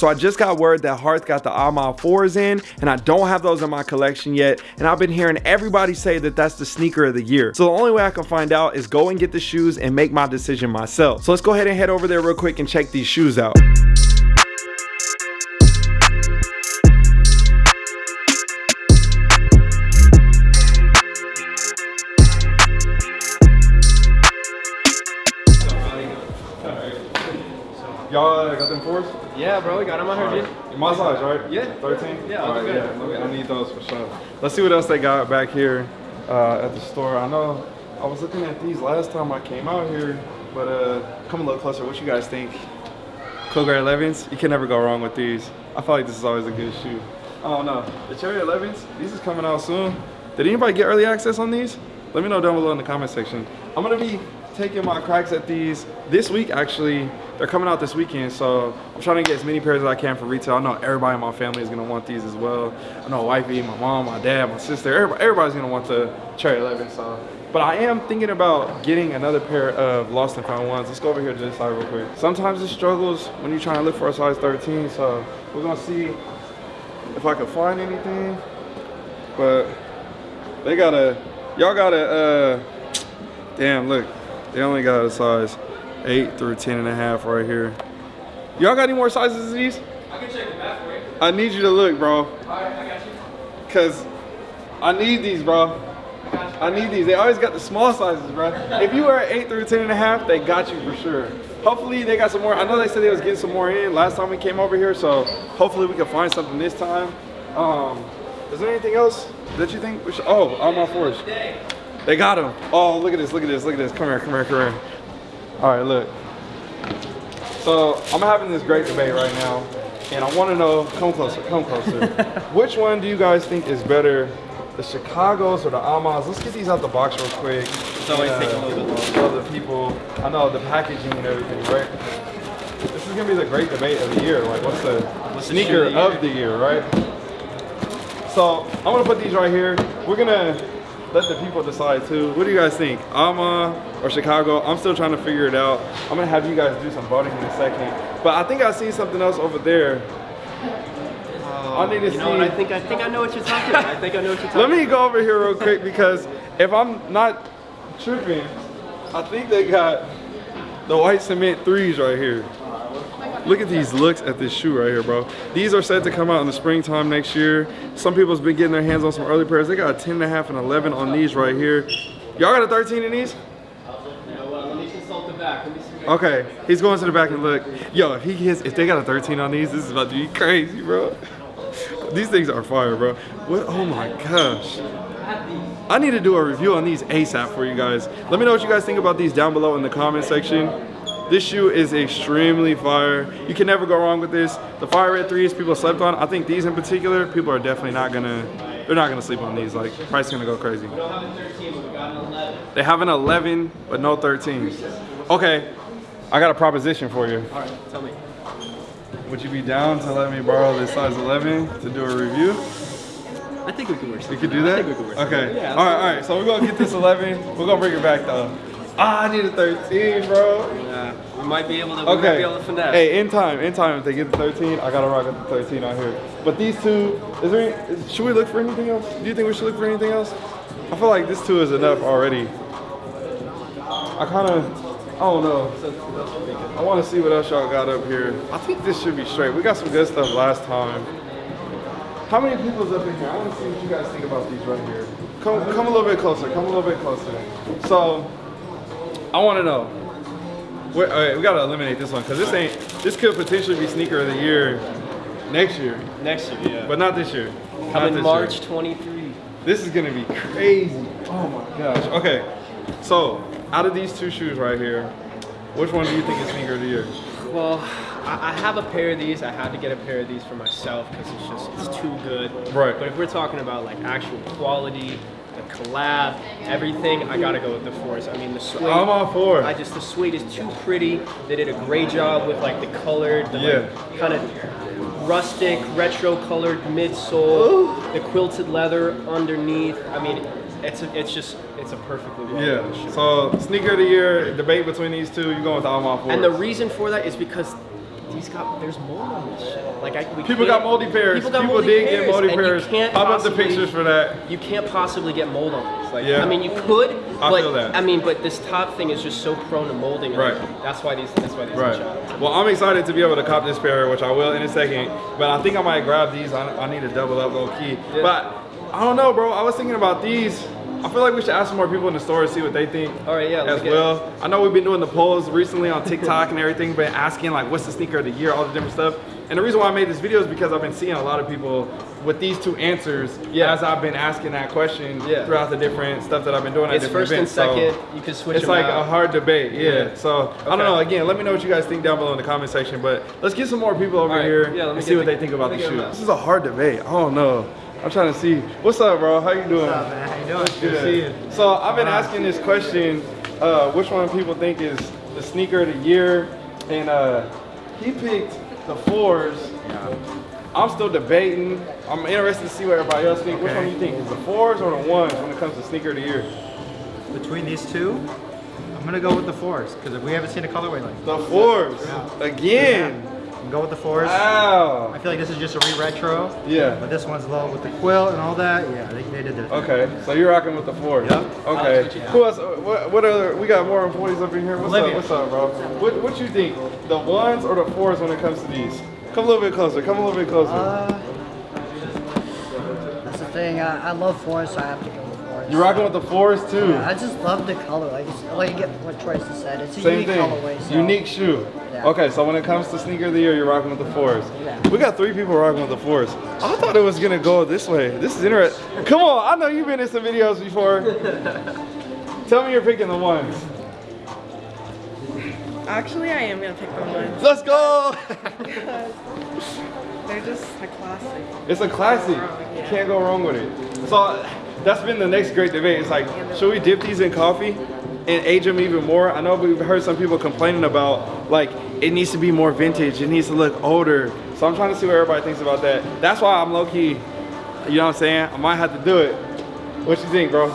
So I just got word that Hearth got the Amal 4s in and I don't have those in my collection yet. And I've been hearing everybody say that that's the sneaker of the year. So the only way I can find out is go and get the shoes and make my decision myself. So let's go ahead and head over there real quick and check these shoes out. Y'all uh, got them fours? Yeah, bro, we got them out here, dude. My size, right? Yeah. 13? Yeah, All right, yeah. good. let me- I need those for sure. Let's see what else they got back here uh, at the store. I know I was looking at these last time I came out here, but uh, come a little closer. What you guys think? Cool Grey 11s? You can never go wrong with these. I feel like this is always a good shoe. I don't know. The Cherry 11s, these is coming out soon. Did anybody get early access on these? Let me know down below in the comment section. I'm gonna be taking my cracks at these this week actually. They're coming out this weekend, so I'm trying to get as many pairs as I can for retail. I know everybody in my family is gonna want these as well. I know wifey, my mom, my dad, my sister, everybody, everybody's gonna want the Cherry 11, so. But I am thinking about getting another pair of Lost and Found ones. Let's go over here to this side real quick. Sometimes it struggles when you're trying to look for a size 13, so we're gonna see if I can find anything. But they got a, y'all got a, uh, damn, look, they only got a size 8 through 10 and a half right here. Y'all got any more sizes of these? I can check the back for you. I need you to look, bro, Alright, I got you. because I need these, bro. I need these. They always got the small sizes, bro. If you wear 8 through 10 and a half, they got you for sure. Hopefully they got some more. I know they said they was getting some more in last time we came over here, so hopefully we can find something this time. Um, is there anything else that you think we should? Oh, I'm on fours. They got them. Oh, look at this, look at this, look at this. Come here, come here, come here. All right, look. So I'm having this great debate right now, and I want to know, come closer, come closer. Which one do you guys think is better, the Chicago's or the Almas? Let's get these out the box real quick. It's always taking a little bit longer. The people, I know the packaging and everything, right? This is gonna be the great debate of the year. Like, what's the What's the sneaker of the of the year, right? So I'm gonna put these right here. We're gonna let the people decide too. What do you guys think? Alma or Chicago? I'm still trying to figure it out. I'm gonna have you guys do some voting in a second. But I think I see something else over there. Uh, I need to You see. know? I think I think I know what you're talking about. I think I know what you're talking Let me go over here real quick because if I'm not tripping, I think they got the white cement threes right here. Look at these looks at this shoe right here, bro. These are set to come out in the springtime next year. Some people's been getting their hands on some early pairs. They got a 10 and a half and 11 on these right here. Y'all got a 13 in these? Okay, he's going to the back and look. Yo, if he gets, if they got a 13 on these, this is about to be crazy, bro. These things are fire, bro. What? Oh my gosh. I need to do a review on these ASAP for you guys. Let me know what you guys think about these down below in the comment section. This shoe is extremely fire. You can never go wrong with this. The fire red threes people slept on. I think these in particular, people are definitely not gonna, they're not gonna sleep on these. Like, price is gonna go crazy. We don't a 13, but we got an 11. They have an 11, but no 13. Okay, I got a proposition for you. All right, tell me. Would you be down to let me borrow this size 11 to do a review? I think we could work. You could do that? I think we could work. Okay. Yeah. all right, all right. So we're gonna get this 11. We're gonna bring it back though. Ah, I need a 13, bro. We might be able to. Okay. be able to finesse. Hey, in time, in time, if they get the 13, I gotta rock with the 13 out here. But these two, is there? Any, should we look for anything else? Do you think we should look for anything else? I feel like this two is enough already. I kind of, I don't know. I want to see what else y'all got up here. I think this should be straight. We got some good stuff last time. How many people's up in here? I want to see what you guys think about these right here. Come, come a little bit closer. Come a little bit closer. So, I want to know. All right, we gotta eliminate this one because this ain't. This could potentially be sneaker of the year next year, Next year, yeah. but not this year. Coming this March year. 23. This is gonna be crazy. Oh my gosh. Okay, so out of these two shoes right here, which one do you think is sneaker of the year? Well, I, I have a pair of these. I had to get a pair of these for myself because it's just it's too good. Right. But if we're talking about like actual quality, the collab, everything, I gotta go with the fours. I mean the suede. I'm all for I just the suede is too pretty. They did a great job with like the colored, the Yeah. kind of rustic, retro colored midsole, the quilted leather underneath. I mean, it's a, it's just it's a perfectly well Yeah. So sneaker of the year debate between these two. You're going with Alma Ford? And the reason for that is because he's got there's mold on this shit. Like I, we People got moldy pairs. People, got People moldy did get moldy pairs. can't Pop up the pictures for that. You can't possibly get mold on this. Like, Yeah. I mean, you could, I but feel that. I mean, but this top thing is just so prone to molding. Right. That's why these. That's why these. Right. Well, I'm excited to be able to cop this pair, which I will in a second. But I think I might grab these. I, I need to double up low key. Yeah. But I don't know, bro. I was thinking about these. I feel like we should ask some more people in the store to see what they think. All right, yeah, As get- well. I know we've been doing the polls recently on TikTok and everything, but asking like what's the sneaker of the year, all the different stuff. And the reason why I made this video is because I've been seeing a lot of people with these two answers Yeah. as I've been asking that question Yeah. throughout the different stuff that I've been doing It's different first and events. So- second. you can switch it's them like out. a hard debate, yeah. Yeah. So I don't know. Again, let me know what you guys think down below in the comment section. But let's get some more people over All right. here Yeah, let me and get see what the- they think about the me shoe. This is a hard debate. I don't know. I'm trying to see. What's up, bro? How you doing? What's up, man? How you doing? Good to see you. So I've been asking this question: uh, which one people think is the sneaker of the year? And uh, he picked the fours. I'm still debating. I'm interested to see what everybody else think. Which one do you think is the fours or the ones when it comes to sneaker of the year? Between these two, I'm gonna go with the fours because we haven't seen a colorway like The fours Yeah. again. Gonna go with the fours. Wow. I feel like this is just a re-retro. Yeah. But this one's low with the quill and all that. Yeah, they, they did their thing. Okay, so you're rocking with the fours. Yep. Okay. switch Who else? What, what other? We got more employees up in here. What's Olivia. up? What's up, bro? What What you think? The ones or the fours when it comes to these? Come a little bit closer. Come a little bit closer. Uh, that's the thing. I, I love fours, so I have to go with fours. You're rocking with the fours too. Yeah, I just love the color. Like, it's, like you get what Tracy said. It's a Same unique thing. colorway. So. Unique shoe. Yeah. Okay, so when it comes to sneaker of the year, you're rocking with the fours. Yeah. We got three people rocking with the fours. I thought it was gonna go this way. This is interesting. Come on, I know you've been in some videos before. Tell me you're picking the ones. Actually, I am gonna pick the ones. Let's go. They're just a classic. It's a classic. You can't go wrong with it. So that's been the next great debate. It's like, should we dip these in coffee and age them even more? I know we've heard some people complaining about like it needs to be more vintage. It needs to look older. So I'm trying to see what everybody thinks about that. That's why I'm low key. You know what I'm saying? I might have to do it. What you think, bro?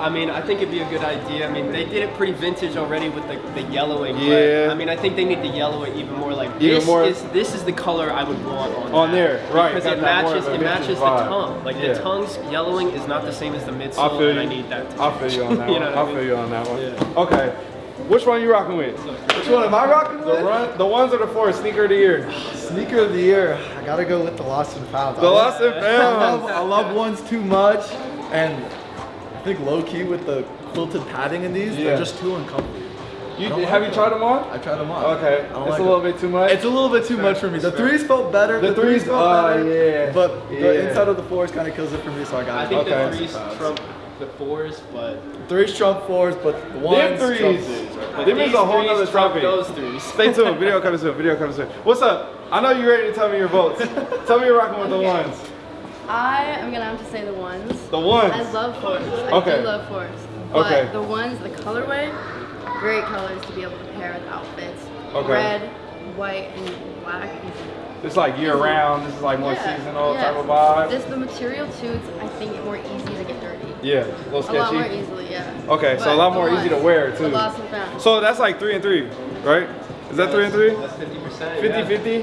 I mean, I think it'd be a good idea. I mean, they did it pretty vintage already with the, the yellowing. Yeah. But, I mean, I think they need to yellow it even more. Like Even this more- is this is the color I would want on On that. there, right, Because it matches it vintage matches the tongue. Like Yeah. the tongue's yellowing is not the same as the I midsole, feel and you. I need that. To I feel you on that You one. know what I I mean? feel you on that one. Yeah. Okay. Which one you rocking with? Which one am I rocking The with? run, the ones or the fours? Sneaker of the year. Sneaker of the year. I gotta go with the Lost and Found. The Lost and I love, I love ones too much, and I think low key with the quilted padding in these, Yeah. they're just too uncomfortable. You, have like you tried them on? I tried them on. Okay. It's don't a little it. bit too much. It's a little bit too much for me. The threes felt better. The threes- felt oh, better. yeah. But Yeah. the inside of the fours kind of kills it for me, so I got I think Okay. the threes trump the fours, but Threes trump fours, but the ones threes. trump threes. but Them is these a whole threes nother trump topic. those threes. Stay tuned. Video coming soon. Video coming soon. What's up? I know you're ready to tell me your votes. tell me you're rocking with the ones. I am gonna have to say the ones. The ones. I love fours. I Okay. do love fours. But Okay. the ones, the colorway, great colors to be able to pair with outfits. Okay. Red, white, and black. It's like year round. This is like more Yeah, seasonal yeah. type of vibe. This the material too. It's I think more easy to get dirty. yeah, a little A lot more sketchy. easily, yeah. Okay, so a lot the more easy to ones, wear the too. lost and found. So that's like three and three, right? Is that uh, three and three? That's 50%. 50 yeah. 50?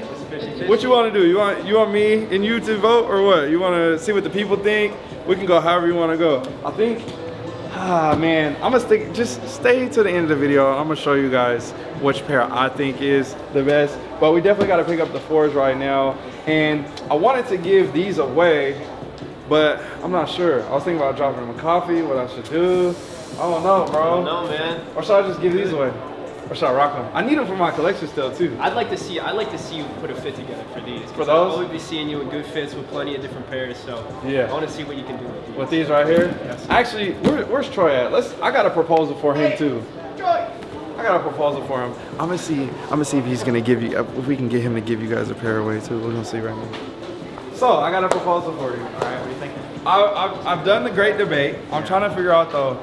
50-50. What you want to do? You want you want me and you to vote or what? You want to see what the people think? We can go however you want to go. I think, ah man, I'm gonna stick. Just stay to the end of the video. I'm gonna show you guys which pair I think is the best. But we definitely got to pick up the fours right now. And I wanted to give these away, but I'm not sure. I was thinking about dropping them in coffee. What I should do? I don't know, bro. No, man. Or should I just give these away? Or should I rock them? I need them for my collection still too. I'd like to see. I'd like to see you put a fit together for these. For those? I'll always be seeing you in good fits with plenty of different pairs. So Yeah. I want to see what you can do with these. With these right here? Yes. Actually, where, where's Troy at? Let's. I got a proposal for him too. Troy. I got a proposal for him. I'm gonna see. I'm gonna see if he's gonna give you. If we can get him to give you guys a pair away too. We're gonna see right now. So I got a proposal for you. All right. What are you thinking? I, I've, I've done the great debate. I'm trying to figure out though.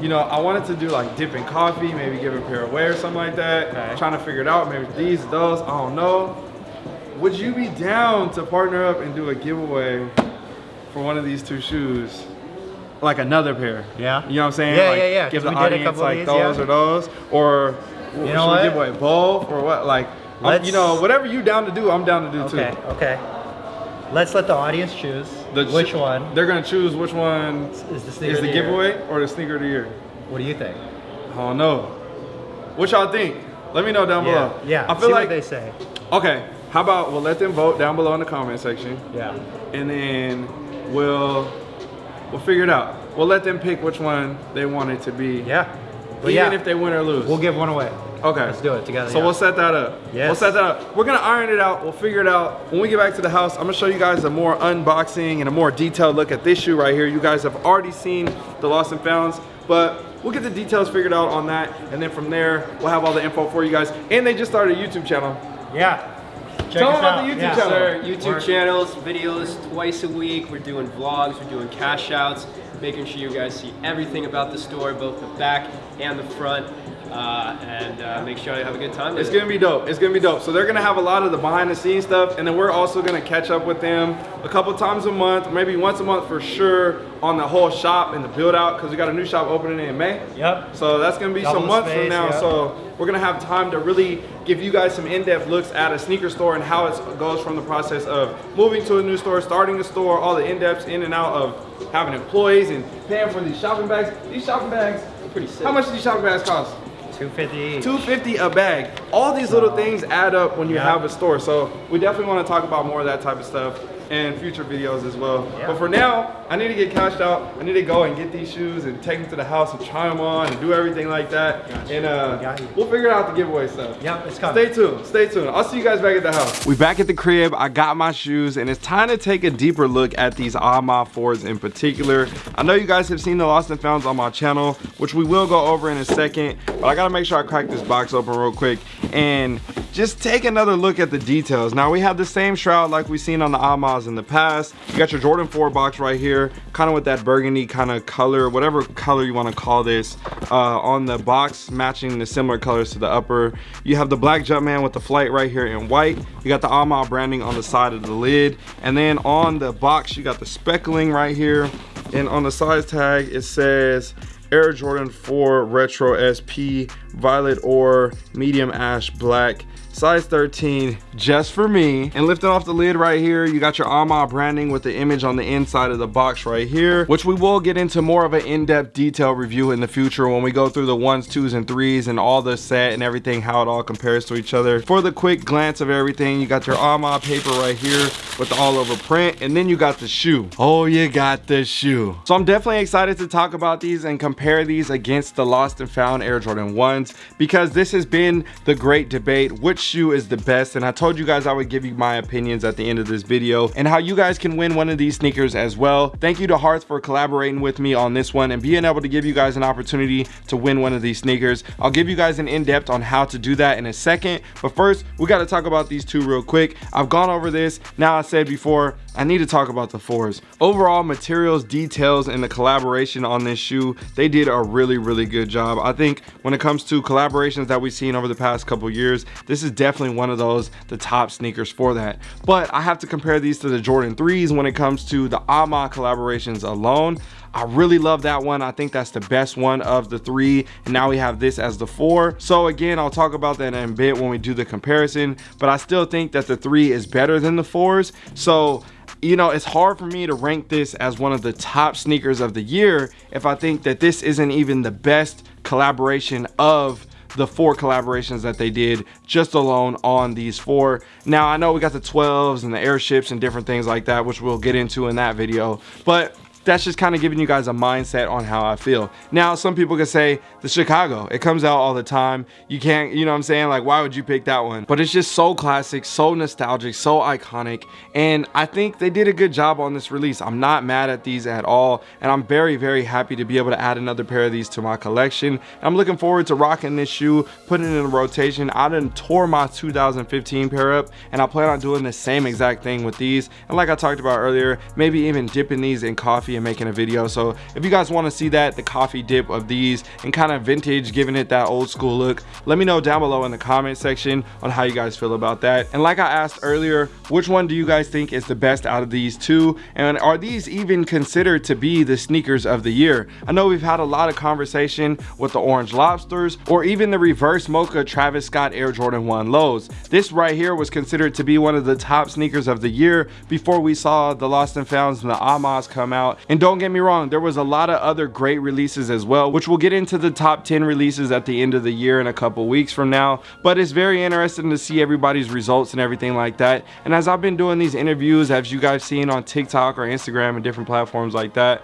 You know, I wanted to do like dipping coffee, maybe give a pair away or something like that. Okay. Trying to figure it out. Maybe these, those. I don't know. Would you be down to partner up and do a giveaway for one of these two shoes? Like another pair. Yeah. You know what I'm saying? Yeah, like, yeah, yeah, Give the we did a audience like these, those yeah. or those. Or You should know we give away both or what? Like Let's- you know, whatever you down to do, I'm down to do Okay, too. Okay, okay. Let's let the audience choose The which one They're gonna choose which one is the sneaker is the the year. giveaway or the sneaker of the year. What do you think? I don't know. What y'all think? Let me know down Yeah, below. yeah. I feel see like what they say. okay. How about we'll let them vote down below in the comment section, Yeah. and then we'll we'll figure it out. We'll let them pick which one they want it to be. Yeah. But Even yeah, if they win or lose. we'll give one away. Okay. Let's do it together. So yeah. we'll set that up. Yes. We'll set that up. We're gonna iron it out. We'll figure it out. When we get back to the house, I'm gonna show you guys a more unboxing and a more detailed look at this shoe right here. You guys have already seen the lost and founds, but we'll get the details figured out on that. And then from there, we'll have all the info for you guys. And they just started a YouTube channel. Yeah. Check Tell us 'em about out. the YouTube yeah. channel. Sir, YouTube We're- channels, videos twice a week. We're doing vlogs, we're doing cash outs, making sure you guys see everything about the store, both the back and the front. Uh, and uh, make sure you have a good time It's gonna be dope. It's gonna be dope. So they're gonna have a lot of the behind the scenes stuff, and then we're also gonna catch up with them a couple times a month, maybe once a month for sure, on the whole shop and the build out, because we got a new shop opening in May. Yep. So that's gonna be Double some months from now. yeah. So we're gonna have time to really give you guys some in-depth looks at a sneaker store and how it goes from the process of moving to a new store, starting a store, all the in-depths in and out of having employees and paying for these shopping bags. These shopping bags, Pretty sick. how much do these shopping bags cost? 250 each. 250 a bag. All these little things add up when you Yeah. have a store. So we definitely want to talk about more of that type of stuff in future videos as well. Yeah. But for now, I need to get cashed out. I need to go and get these shoes and take them to the house and try them on and do everything like that. Gotcha. And uh, Got we'll figure out the giveaway stuff. Yep, it's coming. Stay tuned. Stay tuned. I'll see you guys back at the house. We back at the crib. I got my shoes, and it's time to take a deeper look at these Ama 4s in particular. I know you guys have seen the Lost and Founds on my channel, which we will go over in a second, but I gotta make sure I crack this box open real quick and just take another look at the details. Now we have the same shroud like we've seen on the Amas in the past. You got your Jordan 4 box right here, kind of with that burgundy kind of color, whatever color you want to call this, uh, on the box, matching the similar colors to the upper. You have the black Jumpman with the flight right here in white. You got the Ama branding on the side of the lid. And then on the box, you got the speckling right here. And on the size tag, it says Air Jordan 4 Retro SP Violet Ore Medium Ash Black size 13 just for me. And lifting off the lid right here you got your Ama branding with the image on the inside of the box right here which we will get into more of an in-depth detail review in the future when we go through the ones twos and threes and all the set and everything how it all compares to each other. For the quick glance of everything you got your Ama paper right here with the all over print and then you got the shoe. Oh you got the shoe. So I'm definitely excited to talk about these and compare these against the lost and found Air Jordan 1s because this has been the great debate which shoe is the best and I told you guys I would give you my opinions at the end of this video and how you guys can win one of these sneakers as well. Thank you to Hearth for collaborating with me on this one and being able to give you guys an opportunity to win one of these sneakers. I'll give you guys an in-depth on how to do that in a second but first we got to talk about these two real quick. I've gone over this now I said before I need to talk about the fours. Overall materials, details, and the collaboration on this shoe, they did a really, really good job. I think when it comes to collaborations that we've seen over the past couple years, this is definitely one of those, the top sneakers for that. But I have to compare these to the Jordan 3s when it comes to the Ama collaborations alone. I really love that one. I think that's the best one of the three. And now we have this as the four. So again, I'll talk about that in a bit when we do the comparison, but I still think that the three is better than the fours. So you know, it's hard for me to rank this as one of the top sneakers of the year if I think that this isn't even the best collaboration of the four collaborations that they did just alone on these four. Now, I know we got the 12s and the airships and different things like that, which we'll get into in that video, but that's just kind of giving you guys a mindset on how I feel. Now, some people could say the Chicago, it comes out all the time. You can't, you know what I'm saying? Like, why would you pick that one? But it's just so classic, so nostalgic, so iconic. And I think they did a good job on this release. I'm not mad at these at all. And I'm very, very happy to be able to add another pair of these to my collection. I'm looking forward to rocking this shoe, putting it in a rotation. I done tore my 2015 pair up and I plan on doing the same exact thing with these. And like I talked about earlier, maybe even dipping these in coffee coffee and making a video. So if you guys want to see that, the coffee dip of these and kind of vintage, giving it that old school look, let me know down below in the comment section on how you guys feel about that. And like I asked earlier, which one do you guys think is the best out of these two? And are these even considered to be the sneakers of the year? I know we've had a lot of conversation with the orange lobsters or even the reverse mocha Travis Scott Air Jordan 1 lows. This right here was considered to be one of the top sneakers of the year before we saw the Lost and Founds and the Amas come out. And don't get me wrong, there was a lot of other great releases as well, which we'll get into the top 10 releases at the end of the year in a couple weeks from now. But it's very interesting to see everybody's results and everything like that. And as I've been doing these interviews, as you guys seen on TikTok or Instagram and different platforms like that,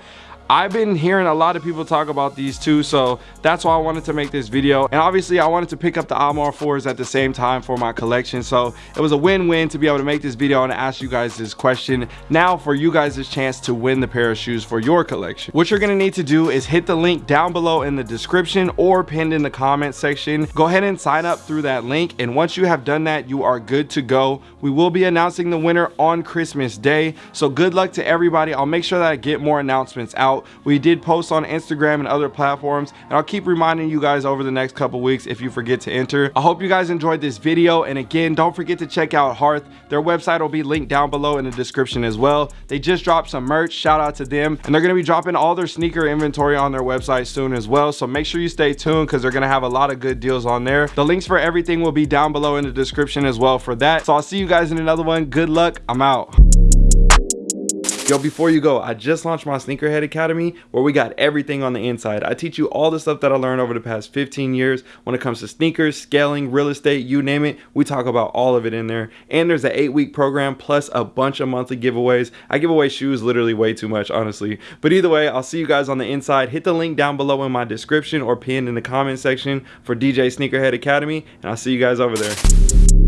I've been hearing a lot of people talk about these two, so that's why I wanted to make this video. And obviously I wanted to pick up the Amarr 4s at the same time for my collection. So it was a win-win to be able to make this video and ask you guys this question. Now for you guys this chance to win the pair of shoes for your collection. What you're gonna need to do is hit the link down below in the description or pinned in the comment section. Go ahead and sign up through that link. And once you have done that, you are good to go. We will be announcing the winner on Christmas Day. So good luck to everybody. I'll make sure that I get more announcements out out. We did post on Instagram and other platforms, and I'll keep reminding you guys over the next couple weeks if you forget to enter. I hope you guys enjoyed this video, and again, don't forget to check out Hearth. Their website will be linked down below in the description as well. They just dropped some merch, shout out to them, and they're gonna be dropping all their sneaker inventory on their website soon as well, so make sure you stay tuned because they're gonna have a lot of good deals on there. The links for everything will be down below in the description as well for that. So I'll see you guys in another one. Good luck, I'm out. Yo, before you go, I just launched my Sneakerhead Academy where we got everything on the inside. I teach you all the stuff that I learned over the past 15 years when it comes to sneakers, scaling, real estate, you name it. We talk about all of it in there. And there's an eight week program plus a bunch of monthly giveaways. I give away shoes literally way too much, honestly. But either way, I'll see you guys on the inside. Hit the link down below in my description or pinned in the comment section for DJ Sneakerhead Academy. And I'll see you guys over there.